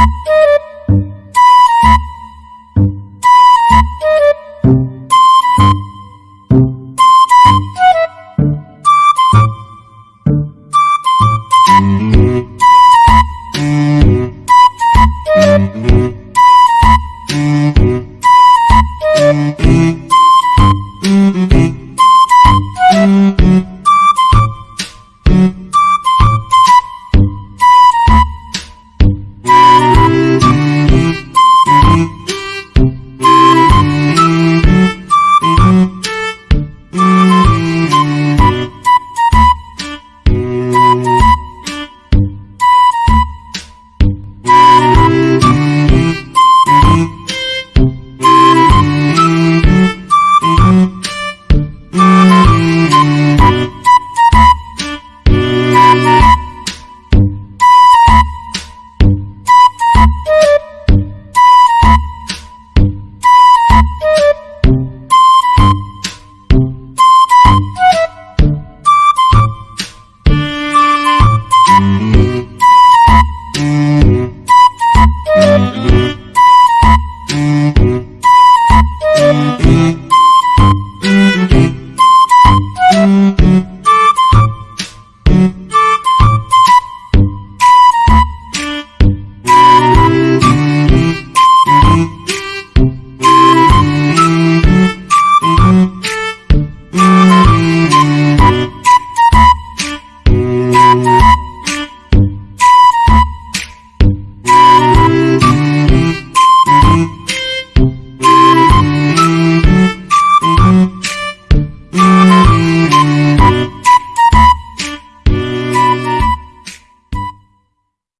Bye.